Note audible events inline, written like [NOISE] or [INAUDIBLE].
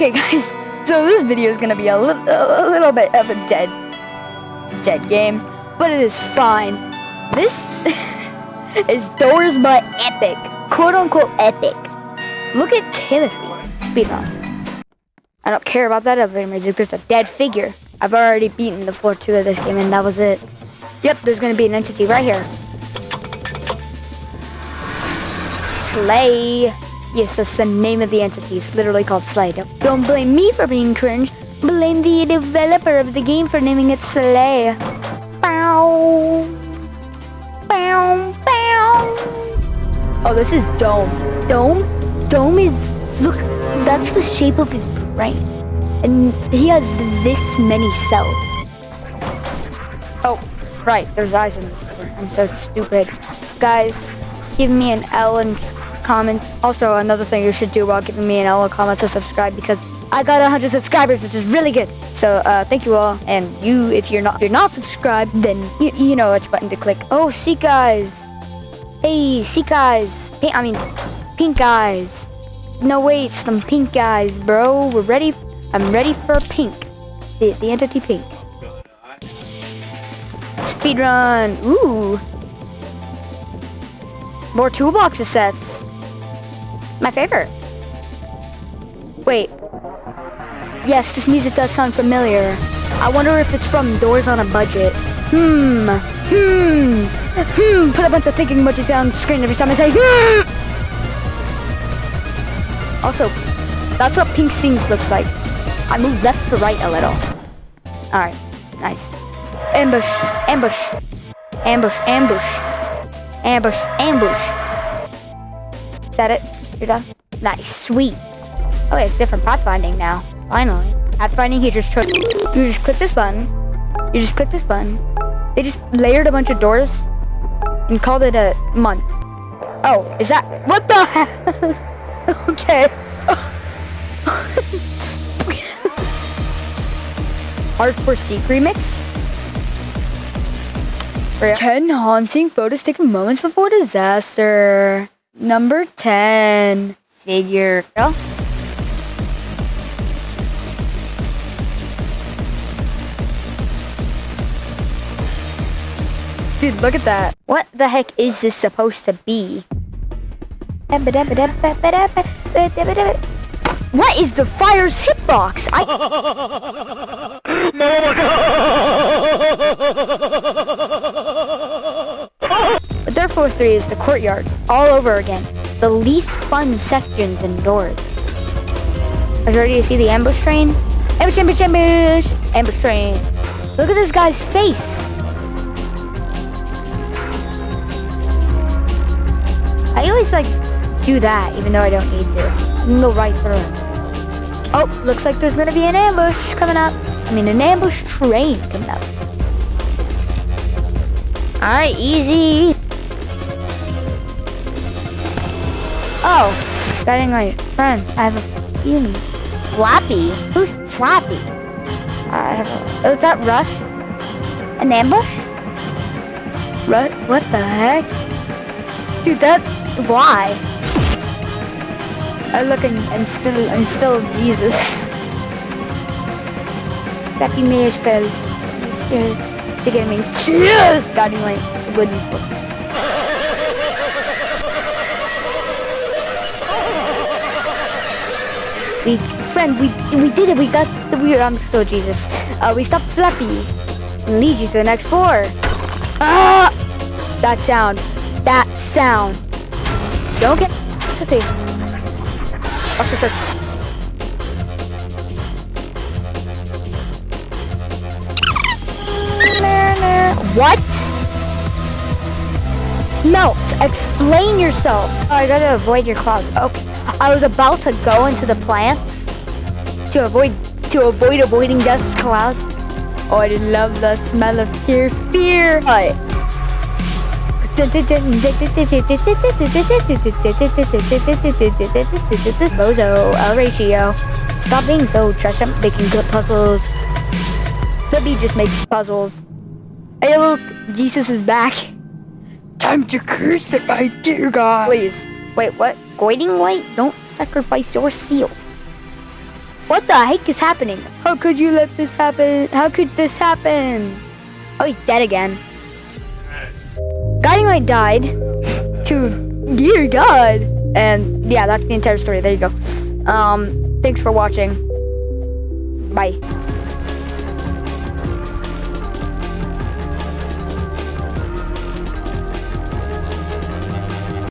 Okay, [LAUGHS] guys. So this video is gonna be a, li- a little bit of a dead, dead game, but it is fine. This [LAUGHS] is Doors by Epic, quote unquote epic. Look at Timothy speedrun. I don't care about that elevator music. There's a dead figure. I've already beaten the floor two of this game, and that was it. Yep, there's gonna be an entity right here. Slay. Yes, that's the name of the entity. It's literally called Slay. Don't, blame me for being cringe. Blame the developer of the game for naming it Slay. Bow. Bow. Bow. Oh, this is Dome. Dome? Dome is. Look, that's the shape of his brain. And he has this many cells. Oh, right. There's eyes in this. I'm so stupid. Guys, give me an L and comments. Also, another thing you should do while giving me an L and comments is subscribe because I got 100 subscribers, which is really good. So, uh, thank you all. And you, if you're not, if you're not subscribed, then you, you know which button to click. Oh, see guys. Hey, see guys. Pink, I mean, pink eyes. No, wait, some pink eyes, bro. We're ready. I'm ready for pink. The, the entity pink. Speedrun. Ooh. More toolboxes sets. My favorite. Wait. Yes, this music does sound familiar. I wonder if it's from Doors on a Budget. Hmm. Hmm. Hmm. Put a bunch of thinking emojis on the screen every time I say hmm. Also, that's what pink sink looks like. I move left to right a little. Alright. Nice. Ambush. Ambush. Ambush. Ambush. Ambush. Ambush. Is that it? You're done? Nice. Sweet. Oh, it's different pathfinding now. Finally. Pathfinding, you just took, you just click this button. You just click this button. They just layered a bunch of doors and called it a month. Oh, is that, what the heck? [LAUGHS] okay. [LAUGHS] Hardcore Seek remix? 10 haunting photos taken moments before disaster. Number 10. Figure. Oh. Dude, look at that. What the heck is this supposed to be? What is the fire's hitbox? I. [LAUGHS] Oh [LAUGHS] Therefore, three is the courtyard all over again. The least fun sections indoors. Are you ready to see the ambush train? Ambush, ambush, ambush! Ambush train. Look at this guy's face. I always like do that, even though I don't need to. Can go right through. Oh, looks like there's gonna be an ambush coming up. I mean, an ambush train coming up. Alright, easy. Oh, getting my friend. I have a feeling. Flappy? Who's Flappy? I have a, is that Rush? An ambush? Rush? What the heck? Dude, that, why? I look and I'm still, I'm still Jesus. Flappy may spell. They get me. God, you might. Good We, friend, we we did it. We got we. I'm still Jesus. Uh, we stopped Flappy lead you to the next floor. Ah! That sound. That sound. Don't get. It? What's this? What? No, explain yourself. Oh, I gotta avoid your clouds. Okay. I was about to go into the plants to avoid to avoid avoiding dust clouds. Oh, I love the smell of pure fear. What? Bozo, El Ratio. Stop being so trash. I'm making good puzzles. Let me just make puzzles. Hey, look, Jesus is back. Time to crucify dear God. Please. Wait, what? Guiding Light? Don't sacrifice your seal. What the heck is happening? How could you let this happen? How could this happen? Oh, he's dead again. Guiding Light died to dear God. And yeah, that's the entire story. There you go. Um, thanks for watching. Bye.